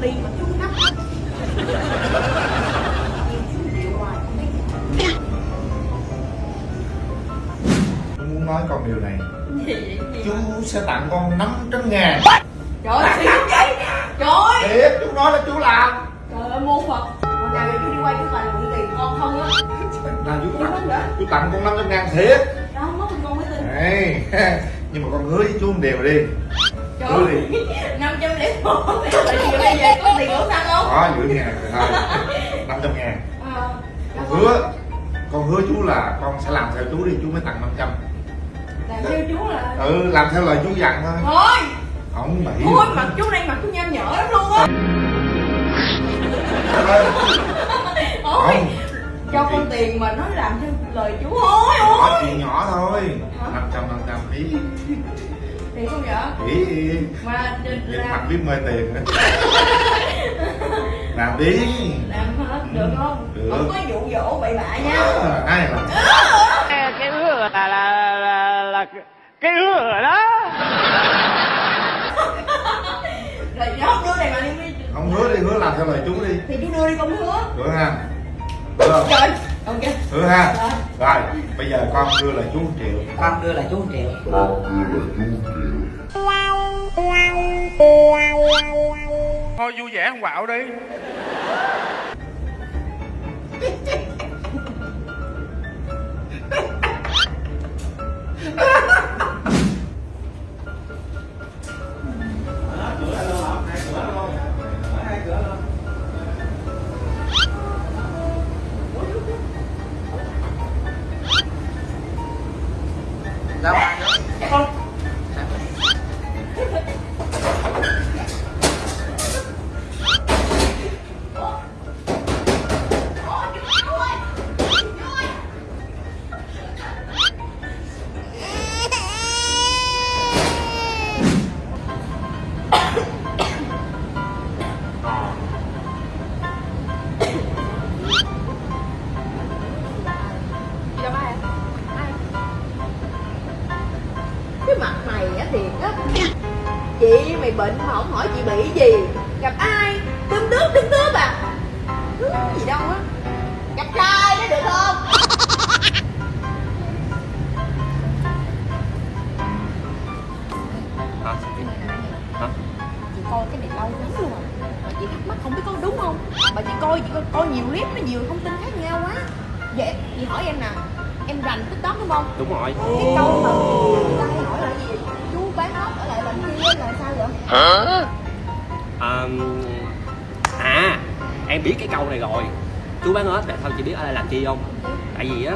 ly mà chú nắp muốn nói con điều này. Chú sẽ tặng con 500 ngàn. Trời ơi, xíu vậy? Trời ơi. Thiệt, chú nói là chú làm. Trời ơi, mô Phật Còn nào chú đi quay chú toàn mượn tiền con không á. Nào chú tặng, chú tặng con 500 ngàn thiệt. Đó, mất con mới tin. Nhưng mà con hứa với chú một điều đi trời năm trăm lẻ một bây giờ có tiền ở xăng không? Có giữ ngàn rồi thôi. 500 ngàn. À, con hứa con hứa chú là con sẽ làm theo chú đi chú mới tặng 500 làm theo chú là ừ làm theo lời chú dặn thôi. Thôi! Không bậy. Thôi mặt chú này mặt chú nham nhở lắm luôn á. Không. cho con tiền mà nói làm theo lời chú nhỏ thôi chuyện nhỏ thôi. Hả? 500 500 ý tiền không vậy ý ý mà nhìn làm. mặt biết mê tiền nữa làm đi. Làm hết được không? Được. không có dụ dỗ bậy bạ nha. Ờ, ai làm cái ứa là là là, là cái ứa rồi đó. Rồi không đưa này mà đi không hứa đi hứa làm theo lời chú đi. Thì chú đưa đi con hứa. Hứa ha. Hứa không? Trời ok. Hứa ha. Rồi. rồi bây giờ con đưa lời chú một triệu. Con đưa lại chú triệu. Thôi vui vẻ không quạo đi. ra chị bị gì? Gặp ai? Tươm tướp tươm tướp à? Ừ, gì đâu á. Gặp trai đó được không? Hả? Hả? Chị coi cái này lâu lắm luôn à. Mà chị thắc mắc không biết có đúng không? Mà chị coi chị coi, coi nhiều clip nó nhiều thông tin khác nhau quá. Vậy chị hỏi em nè. Em rành tiktok đúng không? Đúng rồi. Cái câu mà người ta hay hỏi là gì? Chú bán ốc ở lại làm kia là sao vậy à, à em biết cái câu này rồi. Chú bán ếch tại sao chị biết ở đây làm chi không? Tại vì á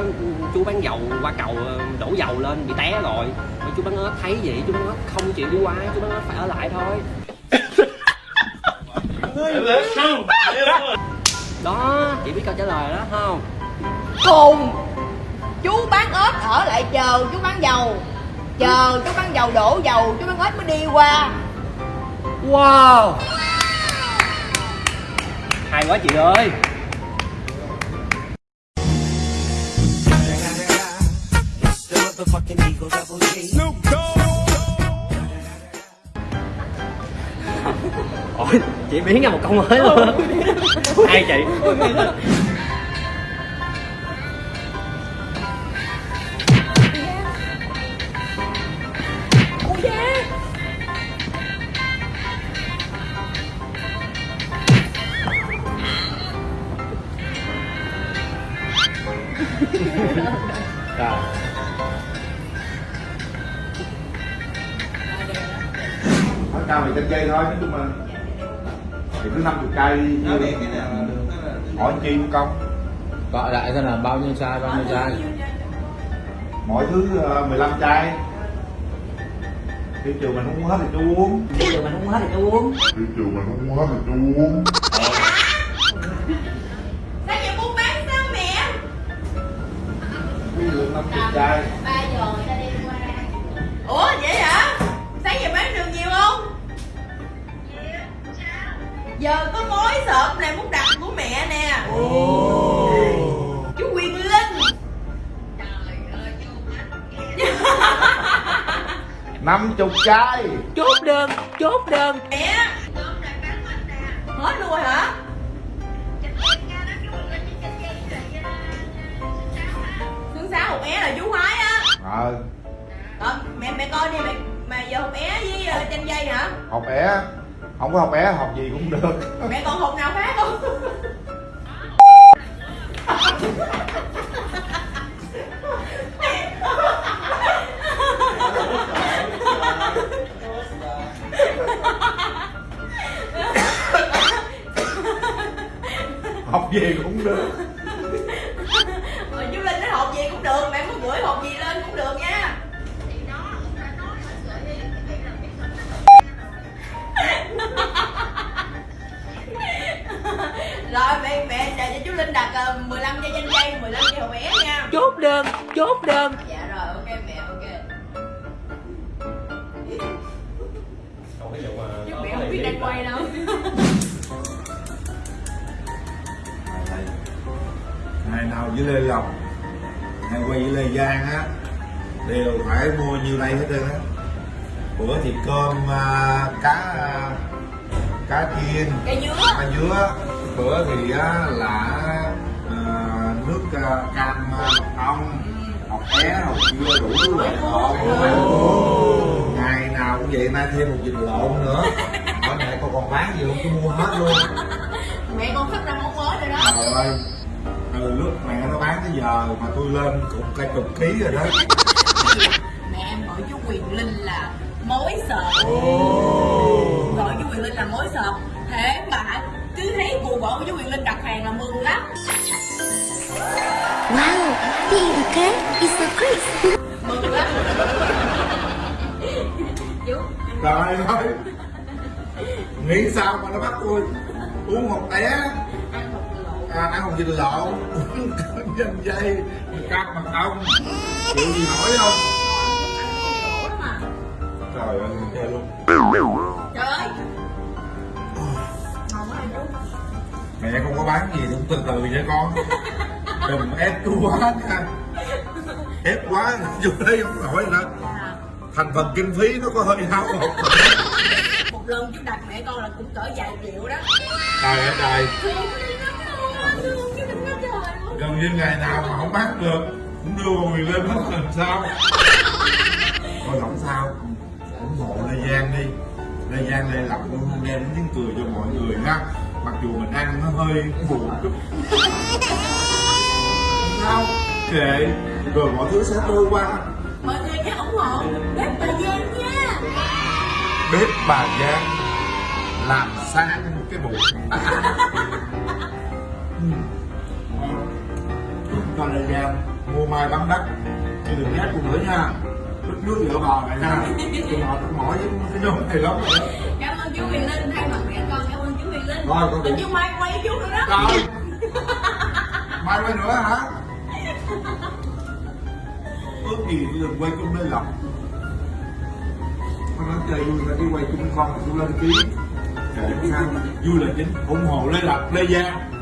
chú bán dầu qua cầu đổ dầu lên bị té rồi. Mà chú bán ếch thấy vậy chú bán ếch không chịu đi qua chú bán ếch phải ở lại thôi. Đó chị biết câu trả lời đó không? Khùng! Chú bán ớt ở lại chờ chú bán dầu. Chờ chú bán dầu đổ dầu chú bán ớt mới đi qua wow. Hay quá chị ơi. Ôi, chị biến ra một câu mới luôn. Hay chị cây thôi nói chung là thì cứ 50 cây đi hỏi chi cũng công gọi lại xem là bao nhiêu chai bao nhiêu chai. Mọi thứ ờ, 15 chai. Thị trường mình không uống hết thì chú uống. Bây giờ mình không hết thì tôi uống. Thị trường mình không uống hết thì chú uống. Sao giờ buôn bán sao mẹ? Ví dụ 50 chai. Ba giờ ta đi qua. Ủa vậy giờ có mối sợp này muốn đặt của mẹ nè. Chú quyền linh. Năm chục chai. Chốt đơn chốt đơn. Mẹ. Hết luôn hả? Thứ sáu một é là chú khoái á. Ờ. Ờ, mẹ mẹ coi đi mẹ mà giờ học é với uh, chanh dây hả? Học é. Không có học é học ờ, 15 dây danh dây 15 dây học é nha. Chốt đơn Chốt đơn. Dạ rồi ok mẹ ok. Còn cái vụ mà chứ có mẹ không biết đang quay đâu. Ngày nào với lê lộc ngày quay với lê giang á đều phải mua nhiêu đây hết trơn á. Bữa thì cơm à, cá à, cá chiên cây dứa. cá dứa. Bữa thì á, là nước à, cam mật ong học é học dưa đủ thứ loại ngọt ngày nào cũng vậy nay thêm một vịt lộn nữa. Hỏi mẹ con còn bán gì không cứ mua hết luôn. Mẹ con sắp ra món mới rồi đó. Trời ơi từ lúc mẹ nó bán tới giờ mà tôi lên cũng cả chục ký rồi đó. Mẹ em gọi chú Quyền Linh là mối sợ. Gọi chú Quyền Linh là mối sợ. Thế mà cứ thấy vụ bộ của chú Quyền Linh đặt hàng là mừng okay? It's a quiz. mừng lắm trời ơi. Nghĩ sao mà nó bắt tôi uống một té? À, ăn hồng vịt lộn. Dân dây cắt mật ông. chịu gì hỏi không? Trời ơi nghe luôn. Trời. Ơi mẹ không có bán gì cũng từ từ nha con. Đừng ép chú quá nha ép quá vô đây không nổi rồi đó à, thành phần kinh phí nó có hơi hao hụt. Một lần chú đặt mẹ con là cũng cỡ vài triệu đó. Trời ơi trời. Gần như ngày nào mà không bán được cũng đưa quyền lên hết làm sao? Thôi không sao. Ủng hộ lê giang đi. Lê giang lê lộc luôn đem đến tiếng cười cho mọi người ha mặc dù mình ăn nó hơi buồn chút. Không sao? Kệ rồi mọi thứ sẽ trôi qua. Mọi người nhớ ủng hộ. Bếp bà Giang nha. Bếp bà giang làm sáng cái bụng cho lê giang mua mai bán đất. Chứ đừng ghét tôi nữa nha. Nước nước vợ bò này nha tôi mệt mỏi với cái nhóm này lắm cảm ơn chú Huyền Linh. Thay mặt mẹ con cảm ơn chú Huyền Linh. Rồi, con đi. như mai quay chú nữa đó. Rồi. Mai quay nữa hả Ước gì tôi đừng quay chung lên lọc Con nói chơi vui phải đi quay chung con tôi lên sao Vui là chính. Ủng hộ Lê Lộc Lê Giang